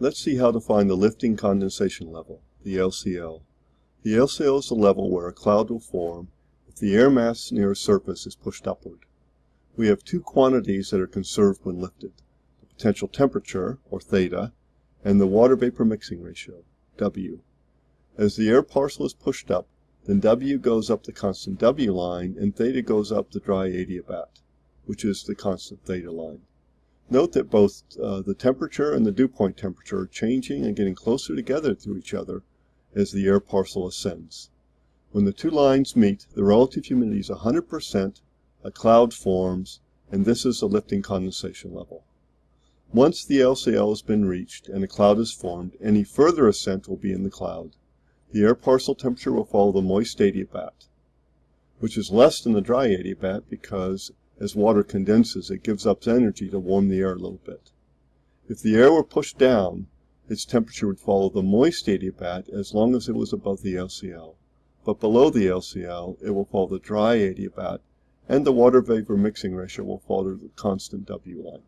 Let's see how to find the lifting condensation level, the LCL. The LCL is the level where a cloud will form if the air mass near a surface is pushed upward. We have two quantities that are conserved when lifted, the potential temperature, or theta, and the water vapour mixing ratio, W. As the air parcel is pushed up, then W goes up the constant W line and theta goes up the dry adiabat, which is the constant theta line. Note that both uh, the temperature and the dew point temperature are changing and getting closer together to each other as the air parcel ascends. When the two lines meet, the relative humidity is 100%, a cloud forms, and this is the lifting condensation level. Once the LCL has been reached and a cloud is formed, any further ascent will be in the cloud. The air parcel temperature will follow the moist adiabat, which is less than the dry adiabat because as water condenses, it gives up energy to warm the air a little bit. If the air were pushed down, its temperature would follow the moist adiabat as long as it was above the LCL. But below the LCL, it will follow the dry adiabat, and the water vapor mixing ratio will follow the constant W line.